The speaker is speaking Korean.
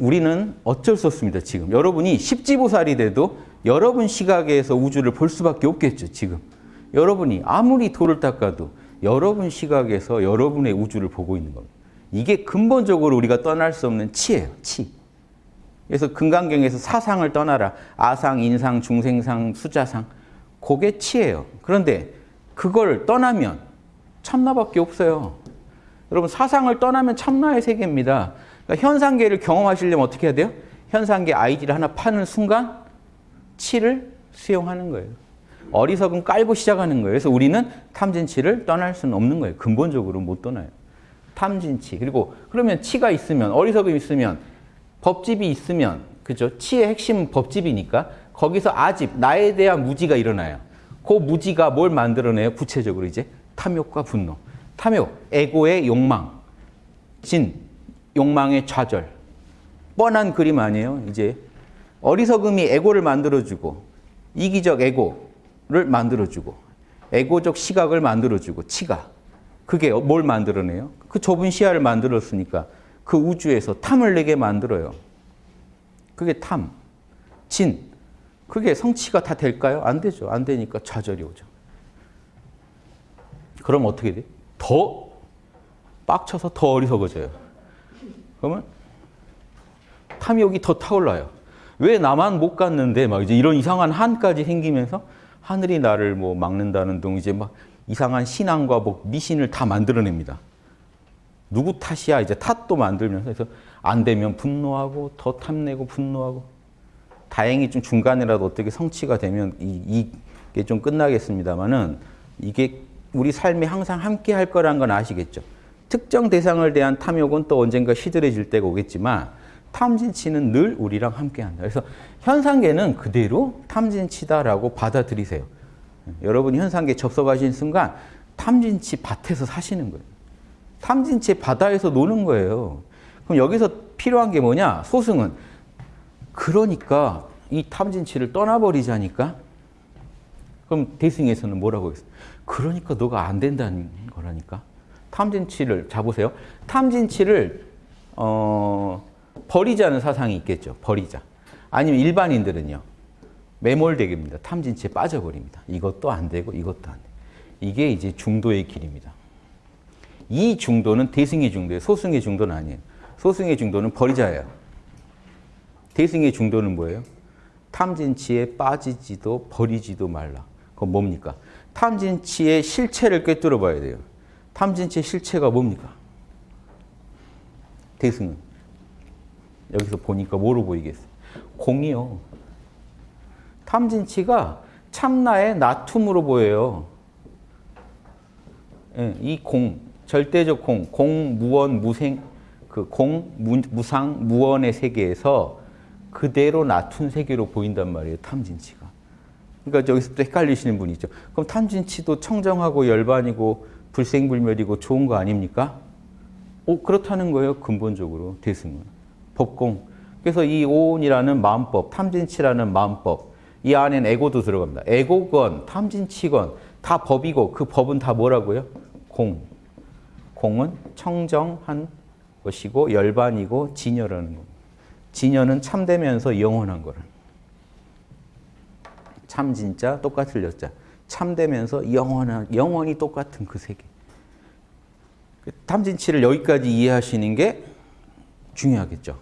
우리는 어쩔 수 없습니다. 지금 여러분이 십지보살이 돼도 여러분 시각에서 우주를 볼 수밖에 없겠죠. 지금 여러분이 아무리 돌을 닦아도 여러분 시각에서 여러분의 우주를 보고 있는 겁니다. 이게 근본적으로 우리가 떠날 수 없는 치예요. 치. 그래서 금강경에서 사상을 떠나라. 아상, 인상, 중생상, 수자상. 그게 치예요. 그런데 그걸 떠나면 참나밖에 없어요. 여러분 사상을 떠나면 참나의 세계입니다. 그러니까 현상계를 경험하시려면 어떻게 해야 돼요? 현상계 아이디를 하나 파는 순간 치를 수용하는 거예요. 어리석은 깔고 시작하는 거예요. 그래서 우리는 탐진치를 떠날 수는 없는 거예요. 근본적으로 못 떠나요. 탐진치. 그리고 그러면 치가 있으면 어리석음이 있으면 법집이 있으면 그죠? 치의 핵심은 법집이니까 거기서 아집, 나에 대한 무지가 일어나요. 그 무지가 뭘 만들어내요? 구체적으로 이제 탐욕과 분노. 탐욕, 에고의 욕망, 진, 욕망의 좌절. 뻔한 그림 아니에요? 이제 어리석음이 에고를 만들어주고 이기적 에고를 만들어주고 에고적 시각을 만들어주고 치가 그게 뭘 만들어내요? 그 좁은 시야를 만들었으니까 그 우주에서 탐을 내게 만들어요. 그게 탐, 진. 그게 성취가 다 될까요? 안 되죠. 안 되니까 좌절이 오죠. 그럼 어떻게 돼? 더 빡쳐서 더 어리석어져요. 그러면 탐욕이 더 타올라요. 왜 나만 못 갔는데 막 이제 이런 이상한 한까지 생기면서 하늘이 나를 뭐 막는다는 등 이제 막 이상한 신앙과 뭐 미신을 다 만들어냅니다. 누구 탓이야 이제 탓도 만들면서 그래서 안 되면 분노하고 더 탐내고 분노하고 다행히 좀 중간이라도 어떻게 성취가 되면 이, 이게 좀 끝나겠습니다만은 이게 우리 삶에 항상 함께 할 거란 건 아시겠죠. 특정 대상을 대한 탐욕은 또 언젠가 시들해질 때가 오겠지만 탐진치는 늘 우리랑 함께 한다. 그래서 현상계는 그대로 탐진치다라고 받아들이세요. 여러분이 현상계 접속하신 순간 탐진치 밭에서 사시는 거예요. 탐진치 바다에서 노는 거예요. 그럼 여기서 필요한 게 뭐냐? 소승은 그러니까 이 탐진치를 떠나버리자니까 그럼 대승에서는 뭐라고 했어요? 그러니까 너가 안 된다는 거라니까. 탐진치를 잡으세요. 탐진치를 어, 버리자는 사상이 있겠죠. 버리자. 아니면 일반인들은요. 매몰되게입니다. 탐진치에 빠져버립니다. 이것도 안 되고 이것도 안 돼. 이게 이제 중도의 길입니다. 이 중도는 대승의 중도예요. 소승의 중도는 아니에요. 소승의 중도는 버리자예요. 대승의 중도는 뭐예요? 탐진치에 빠지지도 버리지도 말라. 그건 뭡니까? 탐진치의 실체를 꿰뚫어 봐야 돼요. 탐진치의 실체가 뭡니까? 대승은. 여기서 보니까 뭐로 보이겠어요? 공이요. 탐진치가 참나의 나툼으로 보여요. 예, 이 공, 절대적 공, 공, 무원, 무생, 그 공, 무, 무상, 무원의 세계에서 그대로 나툰 세계로 보인단 말이에요. 탐진치가. 그러니까 여기서 또 헷갈리시는 분이 있죠. 그럼 탐진치도 청정하고 열반이고 불생불멸이고 좋은 거 아닙니까? 오, 그렇다는 거예요. 근본적으로 대승은. 법공. 그래서 이 오온이라는 마음법, 탐진치라는 마음법, 이 안에는 에고도 들어갑니다. 에고건, 탐진치건 다 법이고 그 법은 다 뭐라고요? 공. 공은 청정한 것이고 열반이고 진여라는 겁니다. 진여는 참되면서 영원한 거를. 참 진짜 똑같을 여자. 참되면서 영원한 영원히 똑같은 그 세계. 탐진치를 여기까지 이해하시는 게 중요하겠죠.